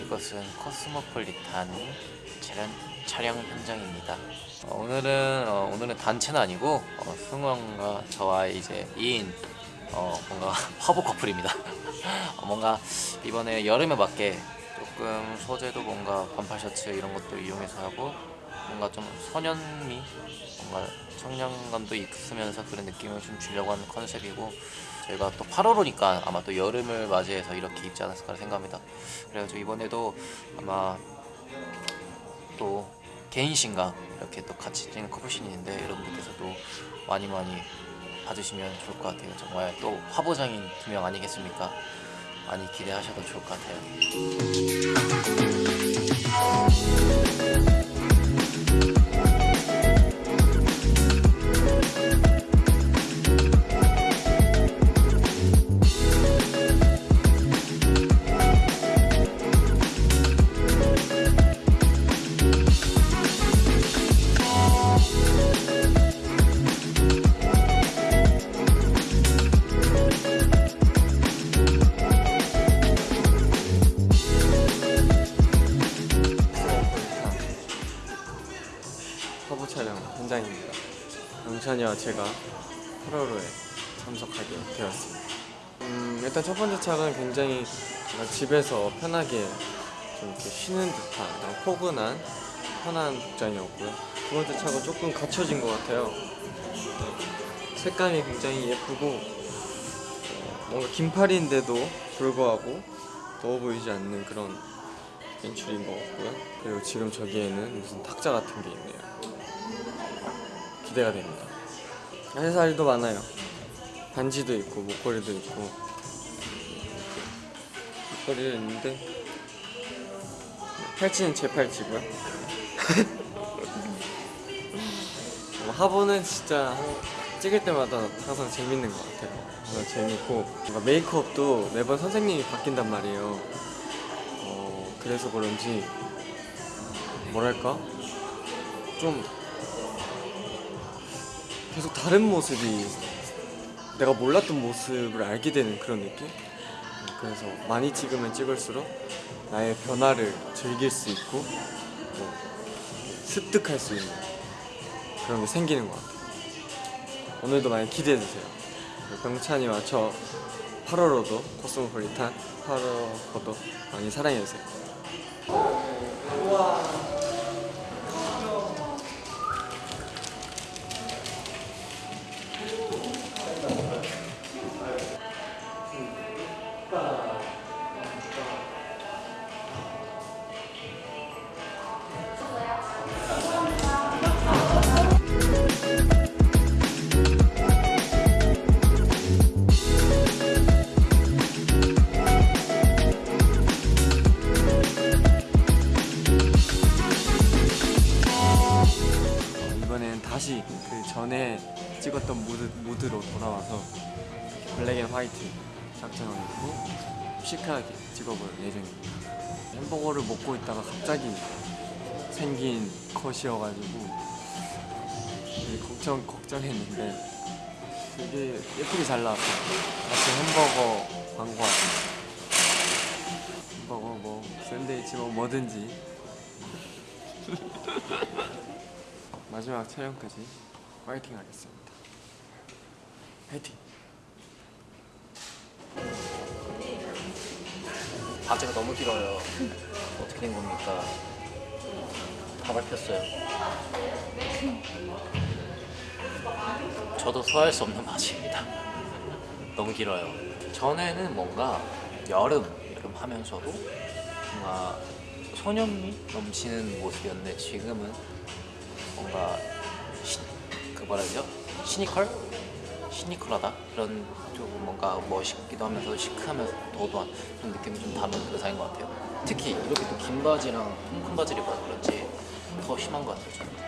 이것은 코스모폴리탄 촬영, 촬영 현장입니다. 어, 오늘은 어, 오늘은 단체는 아니고 어, 승원과 저와의 이제 2인 어, 뭔가 화보 커플입니다. 어, 뭔가 이번에 여름에 맞게 조금 소재도 뭔가 반팔 셔츠 이런 것도 이용해서 하고 뭔가 좀 소년미 뭔가 청량감도 있으면서 그런 느낌을 좀 주려고 하는 컨셉이고 저희가 또 8월호니까 아마 또 여름을 맞이해서 이렇게 입지 않았을까 생각합니다. 그래가지고 이번에도 아마 또 개인신과 이렇게 또 같이 찍는 커플신이 있는데 여러분들께서도 많이 많이 봐주시면 좋을 것 같아요. 정말 또 화보장인 두 명 아니겠습니까? 많이 기대하셔도 좋을 것 같아요. 촬영 현장입니다. 영찬이와 제가 8월호에 참석하게 되었습니다. 음, 일단 첫 번째 차는 굉장히 집에서 편하게 좀 이렇게 쉬는 듯한 포근한 편한 복장이었고요. 두 번째 차가 조금 갖춰진 것 같아요. 네, 색감이 굉장히 예쁘고 어, 뭔가 긴팔인데도 불구하고 더워 보이지 않는 그런 연출인 것 같고요. 그리고 지금 저기에는 무슨 탁자 같은 게 있네요. 기대가 됩니다. 해살도 많아요. 반지도 있고 목걸이도 있고 목걸이도 있는데 팔찌는 제 팔찌고요. 뭐 하보는 진짜 찍을 때마다 항상 재밌는 것 같아요. 그래서 재밌고 뭔가 메이크업도 매번 선생님이 바뀐단 말이에요. 어, 그래서 그런지 뭐랄까 좀 계속 다른 모습이 내가 몰랐던 모습을 알게 되는 그런 느낌? 그래서 많이 찍으면 찍을수록 나의 변화를 즐길 수 있고 뭐 습득할 수 있는 그런 게 생기는 것 같아요. 오늘도 많이 기대해주세요. 병찬이와 저 8월호도 코스모폴리탄 8월호도 많이 사랑해주세요. 어, 다시 그 전에 찍었던 모드, 모드로 돌아와서 black and white 착장을 입고 시크하게 찍어볼 예정입니다. 햄버거를 먹고 있다가 갑자기 생긴 컷이어가지고 걱정, 걱정했는데 되게 예쁘게 잘 나왔어요. 마치 햄버거 광고 같은 햄버거 뭐 샌드위치 뭐 뭐든지 마지막 촬영까지 파이팅 하겠습니다. 파이팅! 과제가 너무 길어요. 어떻게 된 겁니까? 다 밟혔어요. 저도 소화할 수 없는 맛입니다. 너무 길어요. 전에는 뭔가 여름, 여름 하면서도 뭔가 소년미 넘치는 모습이었는데 지금은 뭔가 시, 그 뭐라 그러죠? 시니컬? 시니컬하다? 그런 좀 뭔가 멋있기도 하면서 시크하면서 도도한 그런 느낌이 좀 담은 의상인 것 같아요 특히 이렇게 또 긴 바지랑 큰 바지를 입어서 그런지 더 심한 것 같아요 저는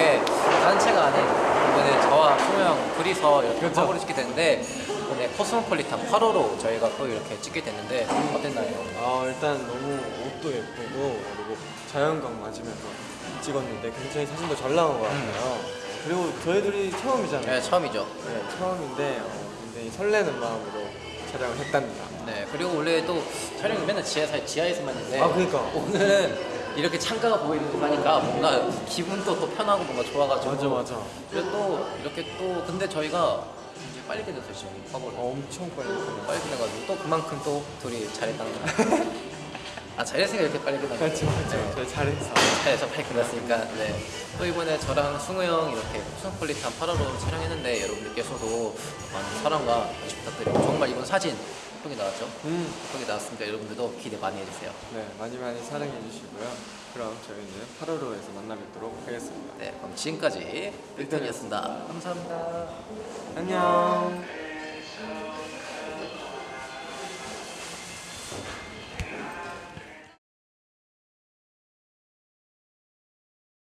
이렇게 단체가 아닌 이번에 저와 소명 둘이서 이렇게 그렇죠. 화보를 찍게 됐는데 이번에 코스모폴리탄 8호로 저희가 또 이렇게 찍게 됐는데 어땠나요? 아 일단 너무 옷도 예쁘고 그리고 자연광 맞으면서 찍었는데 굉장히 사진도 잘 나온 것 음. 같아요. 그리고 저희들이 처음이잖아요. 네 처음이죠. 네 처음인데 어, 굉장히 설레는 마음으로 촬영을 했답니다. 네 그리고 원래 또 촬영이 맨날 지하에, 지하에서만 했는데 아 그니까. 오늘은 이렇게 창가가 보이는 거 하니까 뭔가 기분도 또 편하고 뭔가 좋아가지고 맞아 맞아. 그리고 또 이렇게 또 근데 저희가 이제 빨리 끝냈어요 지금 화보를 어, 엄청 빨리 끝났어요. 빨리 끝내가지고 또 그만큼 또 둘이 잘했다는 거. 아 잘했으니까 이렇게 빨리 끝난 그렇죠. 그렇죠. 네. 저희 잘했어. 잘해서 빨리 끝났으니까 네. 또 이번에 저랑 승우 형 이렇게 코스모폴리탄 8화로 촬영했는데 여러분들께서도 많은 사랑과 관심 부탁드리고 정말 이번 사진 예쁘게 나왔죠? 음. 예쁘게 나왔으니까 여러분들도 기대 많이 해주세요. 네 많이 많이 사랑해 주시고요. 그럼 저희는 8월호에서 만나 뵙도록 하겠습니다. 네, 그럼 지금까지 1편이었습니다. 감사합니다. 안녕.